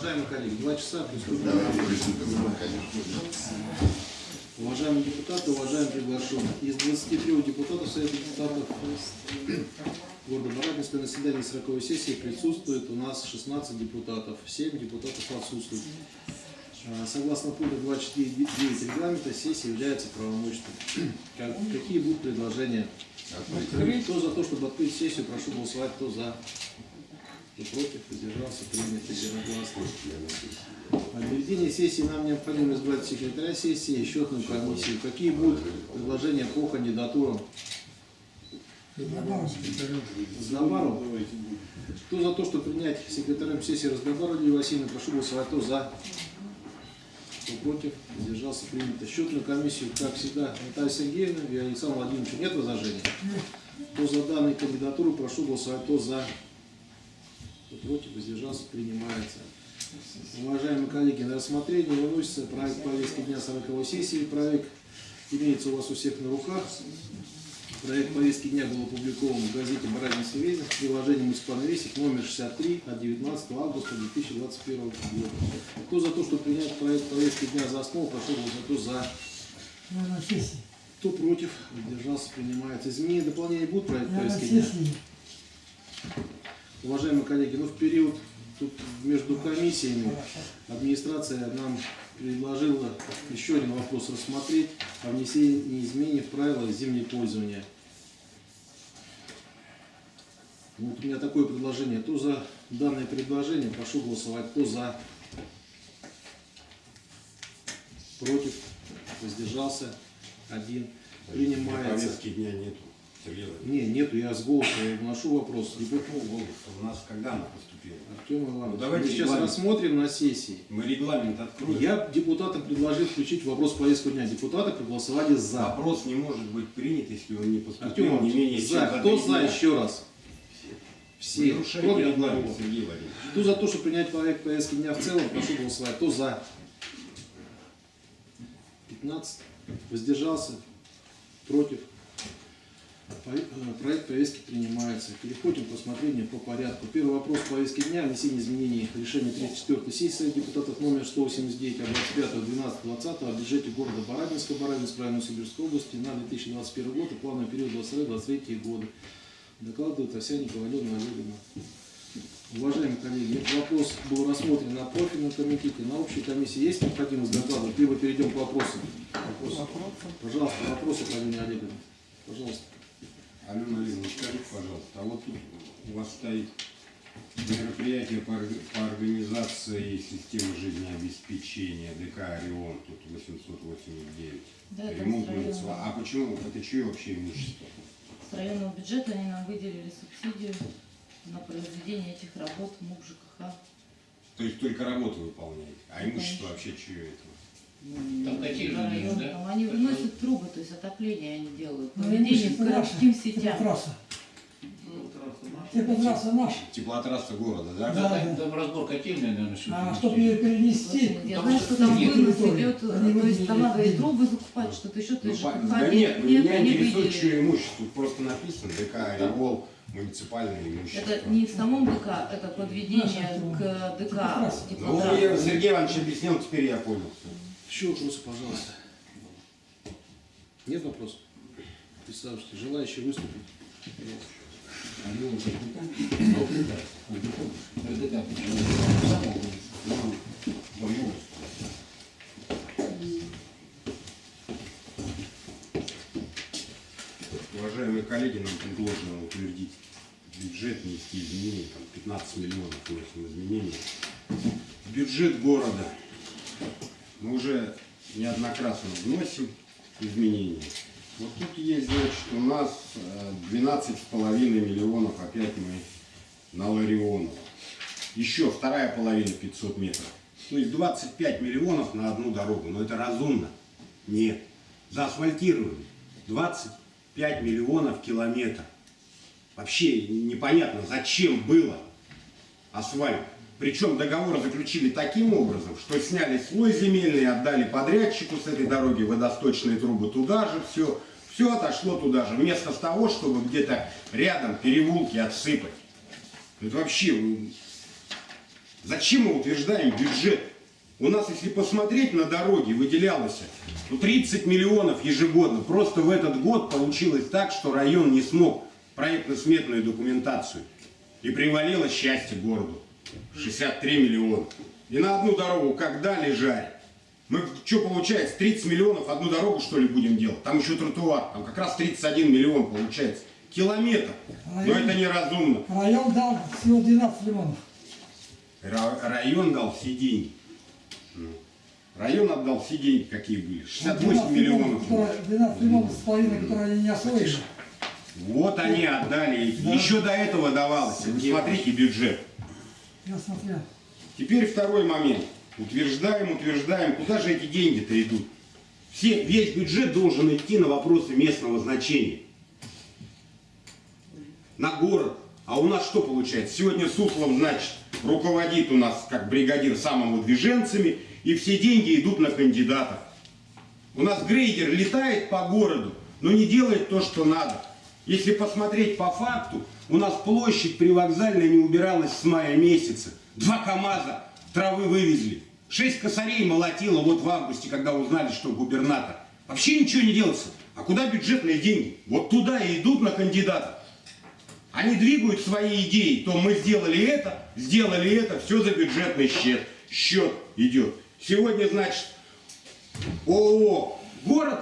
Уважаемые коллеги, два часа приступим. Уважаемые депутаты, уважаемые приглашенные. Из 23 депутатов Совета депутатов города Барабинска на заседании 40 сессии присутствует у нас 16 депутатов, 7 депутатов отсутствуют. А, Согласно пункту 24.9 регламента, сессия является правомочной. Как- Какие будут предложения? Открыть. Кто за то, чтобы открыть сессию, прошу голосовать, кто за, кто против, воздержался, принято единогласно. Проведении сессии нам необходимо избрать секретаря сессии и счетную комиссию. Какие будут предложения по кандидатурам? Раздобару? Кто за то, чтобы принять секретарем сессии Раздобару Лилию Васильевну, прошу голосовать, кто за, кто против, воздержался, принято. Счетную комиссию, как всегда, Наталья Сергеевна и Александр Владимирович, нет возражений? Кто за данную кандидатуру, прошу голосовать, кто за, кто против, воздержался, принимается. Уважаемые коллеги, на рассмотрение выносится проект повестки дня 40 сессии. Проект имеется у вас у всех на руках. Проект повестки дня был опубликован в газете «Барабинский вестник» в приложении «Муниципальный вестник» номер 63 от 19 августа 2021 года. Кто за то, чтобы принять проект повестки дня за основу, прошу голосовать. За? Кто против? Воздержался, принимается. Изменения, дополнения будут проект повестки дня? Уважаемые коллеги, ну в период тут между комиссиями администрация нам предложила еще один вопрос рассмотреть о внесении изменений в правила землепользования. Ну, Вот у меня такое предложение. Кто за данное предложение, прошу голосовать. Кто за? Против? Воздержался? Один. Принимается. Повестки дня нету. Сергей Владимирович. Не, нету, я с голоса вношу вопрос. Какого голоса? У нас когда она поступила? Артем Иванович, Ну, давайте мы сейчас регламент. рассмотрим на сессии. Мы регламент откроем. Я депутатам предложил включить вопрос повестку дня. Депутаты проголосовали за. Вопрос не может быть принят, если он не Артем поступил не Иванович, менее чем за. Кто за еще раз? Все. Нарушаете Кроме одного. Сергей Владимирович. Кто за то, чтобы принять проект повестки дня в целом, прошу голосовать. Кто за? 15. Воздержался? Против? Проект повестки принимается. Переходим к рассмотрению по порядку. Первый вопрос повестки дня. Внесение изменений в решение 34 сессии Совета депутатов номер 189 от 25.12.20 о бюджете города Барабинска, Барабинского района Сибирской области на 2021 год и плановый период 22-23 годы. Докладывает Овсяник Ковалевна Олеговна. Уважаемые коллеги, этот вопрос был рассмотрен на профильном комитете, на общей комиссии. Есть необходимость докладывать, либо перейдем к вопросам? Вопросы. Пожалуйста, вопросы, Галина Олеговна. Пожалуйста. Алена Олеговна, скажите, пожалуйста, а вот тут у вас стоит мероприятие по, орг- по организации системы жизнеобеспечения ДК «Орион», тут 889. Да, Ремонт А почему? Это чье вообще имущество? С районного бюджета они нам выделили субсидию на произведение этих работ МУК ЖКХ. То есть только работу выполняете, а Ну, имущество конечно. вообще чье это? Там какие Район, минус, да? там они выносят трубы, то есть отопление они делают. Ну, Проведение к городским сетям. Теплотрасса. Ну, трасса наша. Теплотрасса наша. Теплотрасса города, да? Да. Там, там разбор котельной, наверное, что А чтобы ее перенести, Я знаю, что что там вынос идет, Они то есть там надо и трубы закупать, что-то еще, то Ну, да нет, меня интересует, чье имущество. Просто написано ДК «Ориол», муниципальное имущество. Это не в самом ДК, это подведение к ДК Теплотрасса. Ну, Сергей Иванович объяснил, теперь я понял. Еще вопросы, пожалуйста. Нет вопросов? Представьте, желающие выступить? Уважаемые коллеги, нам предложено утвердить бюджет, внести изменения, там 15 миллионов вносим изменения. В бюджет города неоднократно вносим изменения. Вот тут есть, значит, у нас э, 12,5 миллионов опять мы на Ларионов. Еще вторая половина 500 метров. То есть 25 миллионов на одну дорогу. Но это разумно? Нет. Заасфальтировали 25 миллионов километров. Вообще непонятно, зачем было асфальт. Причем договор заключили таким образом, что сняли слой земельный, отдали подрядчику с этой дороги водосточные трубы туда же, все, все отошло туда же, вместо того, чтобы где-то рядом переулки отсыпать. Это вообще Зачем мы утверждаем бюджет? У нас, если посмотреть на дороги, выделялось ну, 30 миллионов ежегодно. Просто в этот год получилось так, что район не смог проектно-сметную документацию. И привалило счастье городу. 63 миллиона. И на одну дорогу как дали жарь. Мы что получается, 30 миллионов одну дорогу что ли будем делать? Там еще тротуар, там как раз 31 миллион получается. Километр. Но это неразумно. Район дал всего 12 миллионов. Ра- Район дал все деньги. Ну, Район отдал все деньги, какие были. 68 миллионов. которые- 12 миллионов с половиной, которые они не освоили. Вот они отдали. Еще до этого давалось. Смотрите бюджет. Смотрел. Теперь второй момент. Утверждаем, утверждаем, куда же эти деньги-то идут? Все, весь бюджет должен идти на вопросы местного значения. На город. А у нас что получается? Сегодня Суслов, значит, руководит у нас как бригадир самовыдвиженцами, и все деньги идут на кандидатов. У нас грейдер летает по городу, но не делает то, что надо. Если посмотреть по факту, у нас площадь привокзальная не убиралась с мая месяца. Два КАМАЗа травы вывезли. Шесть косарей молотило вот в августе, когда узнали, что губернатор. Вообще ничего не делается. А куда бюджетные деньги? Вот туда и идут на кандидатов. Они двигают свои идеи. То мы сделали это, сделали это, все за бюджетный счет. Счет идет. Сегодня, значит, ООО «Город»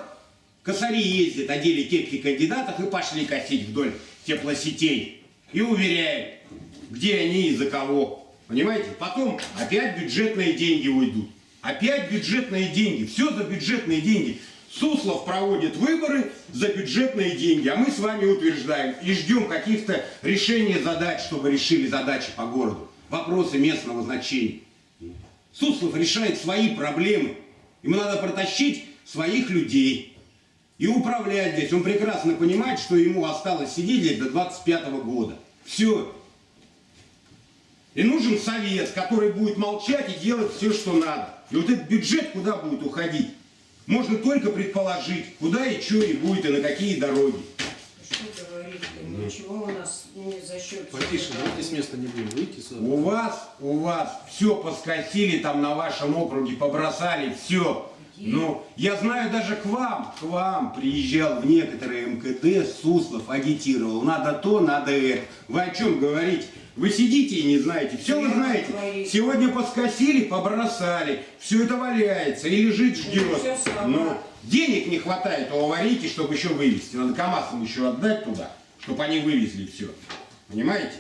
косари ездят, одели кепки кандидатов и пошли косить вдоль теплосетей. И уверяем, где они и за кого. Понимаете? Потом опять бюджетные деньги уйдут. Опять бюджетные деньги. Все за бюджетные деньги. Суслов проводит выборы за бюджетные деньги, а мы с вами утверждаем и ждем каких-то решений задач, чтобы решили задачи по городу. Вопросы местного значения. Суслов решает свои проблемы. Ему надо протащить своих людей и управлять здесь. Он прекрасно понимает, что ему осталось сидеть здесь до 25 года. Все. И нужен совет, который будет молчать и делать все, что надо. И вот этот бюджет куда будет уходить? Можно только предположить, куда и что и будет, и на какие дороги. Что говорить? Ничего у нас не за счет... Потише, давайте с места не будем выйти сюда. У вас, у вас все поскосили там на вашем округе, побросали, все. Ну, я знаю, даже к вам, к вам приезжал в некоторые МКД, Суслов агитировал. Надо то, надо это. Вы о чем говорите? Вы сидите и не знаете. Все вы знаете. Сегодня поскосили, побросали. Все это валяется и лежит, ждет. всё сама. Но денег не хватает у аварийки, чтобы еще вывезти. Надо КАМАЗам еще отдать туда, чтобы они вывезли все. Понимаете?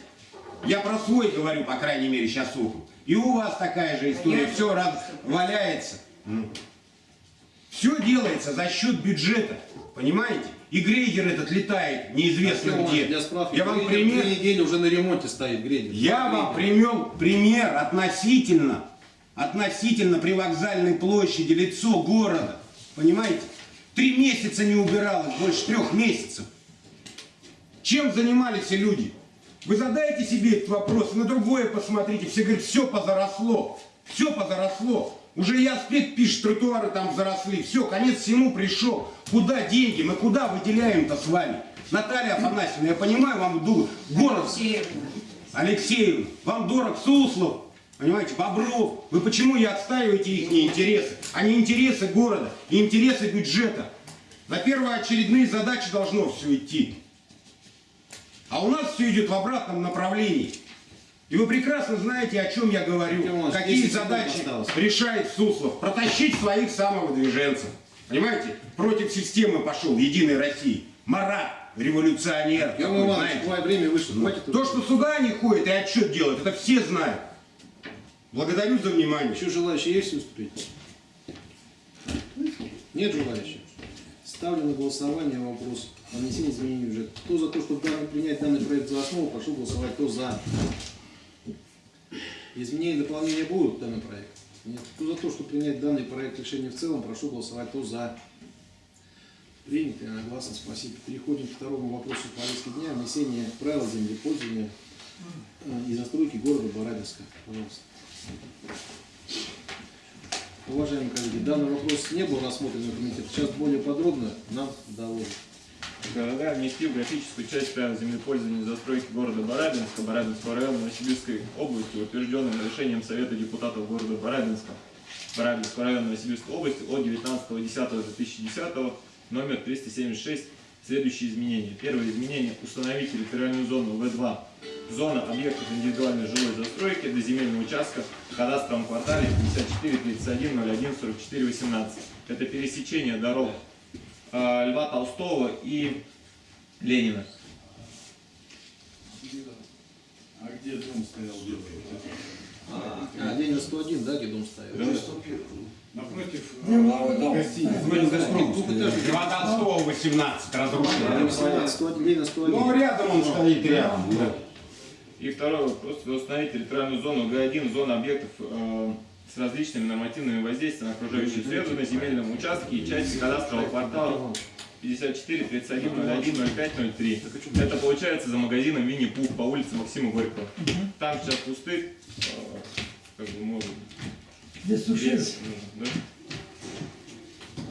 Я про свой говорю, по крайней мере, сейчас округ. И у вас такая же история. Все раз валяется. Все делается за счет бюджета. Понимаете? И грейдер этот летает неизвестно Артем, где. Для справки, Я вам пример, недели уже на ремонте стоит грейдер. я вам привел пример относительно, относительно привокзальной площади, лицо города. Понимаете? Три месяца не убиралось, больше трех месяцев. Чем занимались люди? Вы задаете себе этот вопрос, на другое посмотрите. Все говорят, все позаросло. Все позаросло. Уже и аспект пишет, тротуары там заросли. Все, конец всему пришел. Куда деньги? Мы куда выделяем-то с вами? Наталья Афанасьевна, я понимаю, вам ду- город Алексеевна, Алексеевна, вам дорог Суслов, понимаете, Бобров. Вы почему не отстаиваете их интересы, а не интересы города и интересы бюджета? На первоочередные задачи должно все идти. А у нас все идет в обратном направлении. И вы прекрасно знаете, о чем я говорю. Иванович, Какие 10 секунд задачи осталось. решает Суслов. Протащить своих самовыдвиженцев. Понимаете? Против системы пошел Единой России. Марат, революционер. Артем такой, Иванович, знаете. время вышло. Хватит То, что сюда они ходят и отчет делают, это все знают. Благодарю за внимание. Еще желающие есть выступить? Нет желающих? Ставлю на голосование вопрос о внесении изменений в бюджет. Кто за то, чтобы принять данный проект за основу, прошу голосовать. Кто за? Изменения и дополнения будут в данный проект? Нет. Кто за то, чтобы принять данный проект решения в целом, прошу голосовать. Кто за? Принято, единогласно, спасибо. Переходим к второму вопросу повестки дня. Внесение правил землепользования э, и застройки города Барабинска. Пожалуйста. Уважаемые коллеги, данный вопрос не был рассмотрен на комитете. Сейчас более подробно нам доложат. Города внести в графическую часть правил землепользования и застройки города Барабинска, Барабинского района Новосибирской области, утвержденным решением Совета депутатов города Барабинска, Барабинского района Новосибирской области от 19.10.2010, номер 376, следующие изменения. Первое изменение. Установить территориальную зону В2. Зона объектов индивидуальной жилой застройки до земельного участка в кадастровом квартале 54 31 01 44 18. Это пересечение дорог Льва Толстого и Ленина. А где дом стоял белый? А, Ленина 101, да, где дом стоял? Напротив Где угловой э, дом гостиницы. Льва Толстого 18 Ленина разрушено. 101, Ленина 101. Ну, рядом он стоит, рядом. да. И второе, просто установить территориальную зону Г1, зона объектов э, с различными нормативными воздействиями на окружающую среду на земельном участке и части кадастрового квартала 54 31 01 05 03. Это получается за магазином Винни-Пух по улице Максима Горького. Там сейчас пустырь, э, как бы может Здесь лес, ну, да.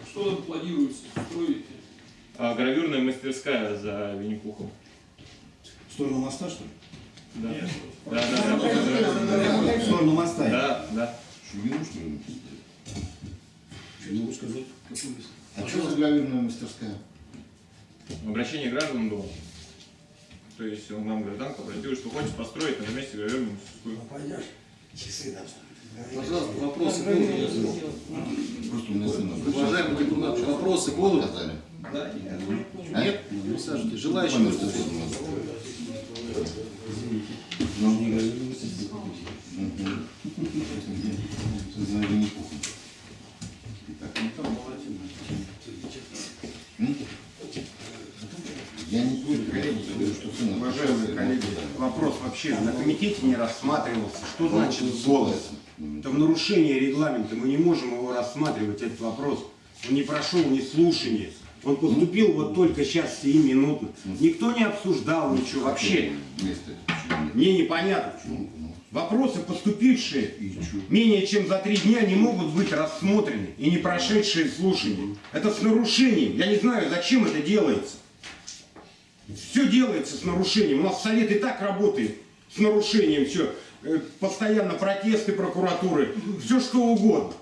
Что планируется строить? А, гравюрная мастерская за Винни-Пухом. В сторону моста, что ли? Да. Да, да, да, В сторону моста. да, да. Шульгину, что ли? Что не могу сказать? А что за гравюрная мастерская? Обращение граждан было. То есть он нам гражданка обратилась, что хочет построить на месте гравюрную мастерскую. Пойдешь. Пожалуйста, вопросы будут? Просто у меня сын обращался. Уважаемые депутаты, вопросы будут? Сказали. Нет? Присаживайтесь. Желающие выступить? Ну, не говорили, Мгм. За Винни-Пухом. Итак, ну там молодец. М? Я не что сын Уважаемые коллеги, вопрос вообще на комитете не рассматривался. Что значит Ну, голос? Это в нарушение регламента. Мы не можем его рассматривать, этот вопрос. Он не прошел ни слушания. Он поступил вот только сейчас, сии минуты. Никто не обсуждал ничего вообще. Мне непонятно. Ну, ну, Вопросы, поступившие менее чем за три дня, не могут быть рассмотрены и не прошедшие слушания. Это с нарушением. Я не знаю, зачем это делается. Все делается с нарушением. У нас совет и так работает с нарушением. Все. Постоянно протесты прокуратуры. Все что угодно.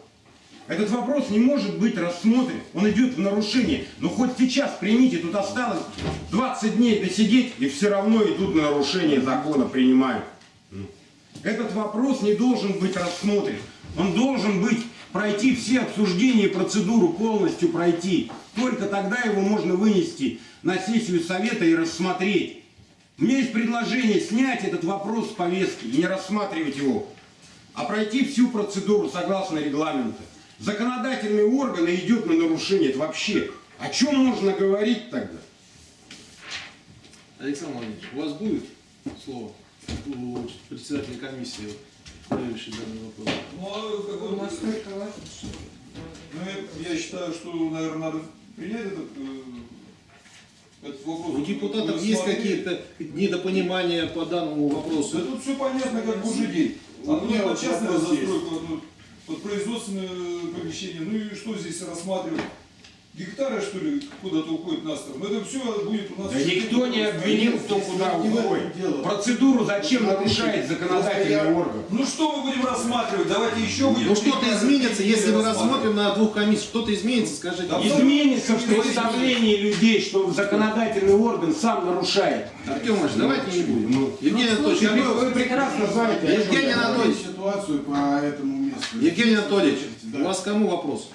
Этот вопрос не может быть рассмотрен. Он идет в нарушение. Но хоть сейчас примите, тут осталось 20 дней досидеть, и все равно идут на нарушение закона, принимают. Этот вопрос не должен быть рассмотрен. Он должен быть, пройти все обсуждения и процедуру полностью пройти. Только тогда его можно вынести на сессию совета и рассмотреть. У меня есть предложение снять этот вопрос с повестки и не рассматривать его, а пройти всю процедуру согласно регламенту. Законодательный орган идет на нарушение. Это вообще о чем можно говорить тогда? Александр Владимирович, у вас будет слово у председателя комиссии, проверивший данный вопрос? Ну, а как бы, что... ну, я, я считаю, что, наверное, надо принять этот, э, этот вопрос. У депутатов есть какие-то недопонимания по данному Да вопросу? тут все понятно, как божий день. У Одно вот частная застройка, вот, вот производственное помещение. Ну и что здесь рассматривать? Гектары, что ли, куда-то уходят на сторону? Это все будет у нас... Да никто не обвинил, кто куда уходит. Процедуру зачем нарушает законодательный орган? Ну что мы будем рассматривать? Давайте еще будем... Ну что-то изменится, если мы рассмотрим на двух комиссиях, что-то изменится, скажите. Да Изменится в представлении людей, что законодательный орган сам нарушает. Артем Ильич, давайте не будем. Ну, Евгений Анатольевич, какой- вы прекрасно знаете. Евгений. Анатольевич, ситуацию по этому месту. Евгений Анатольевич, Да. у вас к кому вопрос?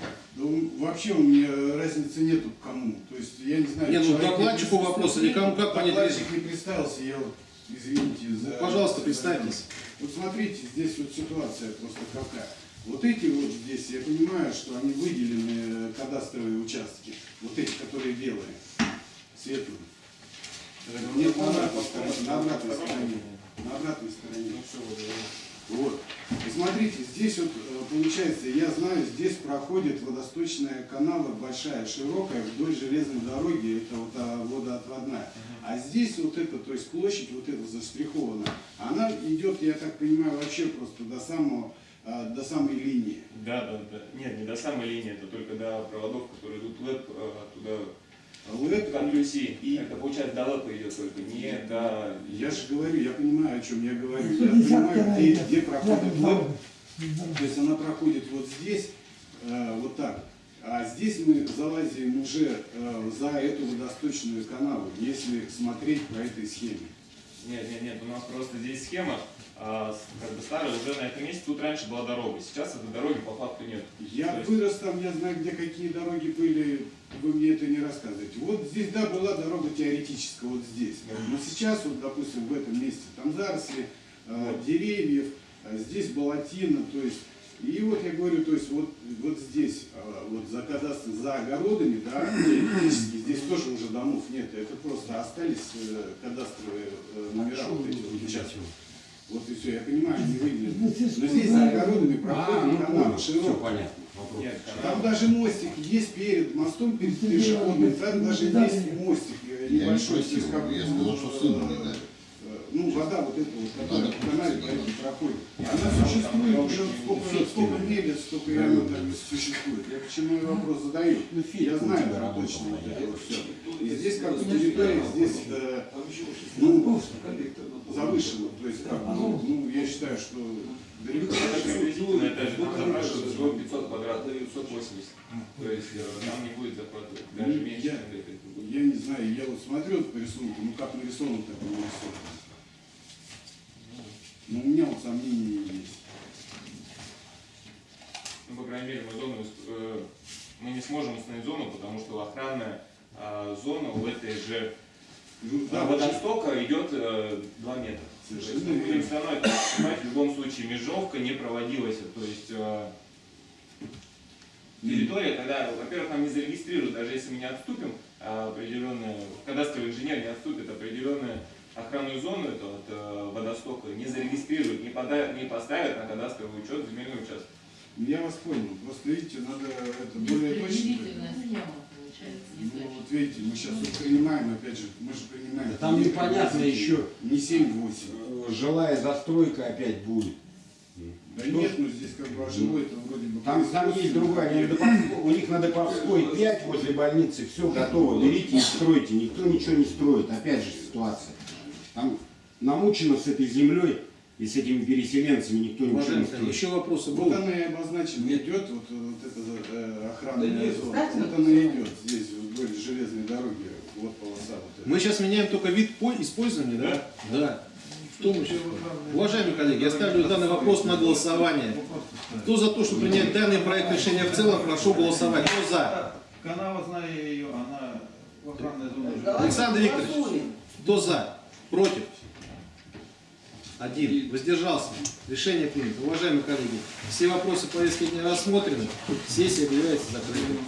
Вообще у меня разницы нету к кому. То есть я не знаю. Не, ну, докладчику не вопрос или кому, как понять Докладчик не представился, я вот, извините за... Пожалуйста, представьтесь. Вот смотрите, здесь вот ситуация просто какая. Вот эти вот здесь, я понимаю, что они выделены э, кадастровые участки. Вот эти, которые белые, светлые. Нет, на обратной стороне. На обратной стороне. На обратной стороне. Вот. И смотрите, здесь вот э, получается, я знаю, здесь проходит водосточная канава большая, широкая, вдоль железной дороги, это вот а, водоотводная. А здесь вот это, то есть площадь вот эта заштрихована, она идет, я так понимаю, вообще просто до самого, а, до самой линии. Да, да, да. Нет, не до самой линии, это только до проводов, которые идут в ЛЭП, э, туда ЛЭП, Контрюси. И- Это получается до ЛЭПа идет только, не до... я же говорю, я понимаю, о чем я говорю. Я 150 понимаю, где, где проходит дорога. То есть она проходит вот здесь, э, вот так. А здесь мы залазим уже э, за эту водосточную канаву, если смотреть по этой схеме. Нет, нет, нет, у нас просто здесь схема, а, как бы старая, уже на этом месте, тут раньше была дорога, сейчас этой дороги по факту нет. Я есть- вырос там, я знаю, где какие дороги были, вы мне это не рассказываете. Вот здесь, да, была дорога теоретическая, вот здесь. Но сейчас, вот, допустим, в этом месте, там заросли, э, деревьев, а здесь болотина, то есть, и вот я говорю, то есть, вот, вот здесь, вот за кадастр, за огородами, да, теоретически, здесь тоже уже домов нет, это просто остались э, кадастровые э, номера вот эти вот участков. Вот и все, я понимаю, не выделили. Но здесь за огородами А, проходит ну канал понял, все широкий. понятно. Нет, Там даже мостик есть перед мостом, перед пешеходным, там даже есть мостик э, Я не небольшой. я ну, сказал, что сыну не дали. э, Ну, вода вот эта вот, которая канале по этому проходит. Она Там существует там уже там сколько, сколько лет, столько и она так и существует. Я почему и вопрос задаю? Ну, Я знаю это работал, точно. вот всё. И здесь как бы территория, здесь э, ну, завышена. То есть как, ну, ну, я считаю, что далеко. Это приблизительно, это же запрашивается всего 500 квадратов, 580. То есть э, там не будет даже Ну, меньше, я- не знаю, я вот смотрю по рисунку, ну как нарисован, так и нарисован. Но у меня вот сомнения есть. Ну, по крайней мере, мы зону, э, мы не сможем установить зону, потому что охранная а, зона у этой же Ну, да, водостока идет э, 2 метра. Совершенно мы будем все равно это в любом случае межовка не проводилась. То есть э, территория, когда, во-первых, нам не зарегистрируют, даже если мы не отступим, а, определенная, кадастровый инженер не отступит определенную охранную зону эту от э, водостока, не зарегистрируют, не, пода- не поставят на кадастровый учет земельный участок. Я вас понял. Просто видите, надо это более точно. Ну, вот видите, мы сейчас вот принимаем, опять же, мы же принимаем. Да там непонятно еще. Не 7-8. Э, Жилая застройка опять будет. Да нет, ну здесь как бы жилой это вроде бы. Там, там есть другая, у них на Доповской 5 возле больницы, все готово, берите и стройте, никто ничего не строит, опять же ситуация. Там намучено с этой землей и с этими переселенцами никто ничего не коллеги, строит. еще вопросы Вот будут? она и обозначена, идет вот, вот эта э, охранная Да зона. кстати, Вот она идет здесь, вдоль железной дороги, вот полоса вот эта. Мы сейчас меняем только вид по- использования, да? Да. Том еще- Уважаемые коллеги, я ставлю данный вопрос на голосование. Кто за то, чтобы принять данный проект решения в целом, прошу голосовать. Кто за? Канава, знаю ее, она в охранной зоне. Александр Викторович, кто за? Против? Один. Воздержался. Решение принято. Уважаемые коллеги, все вопросы повестки дня рассмотрены. Сессия объявляется закрытой.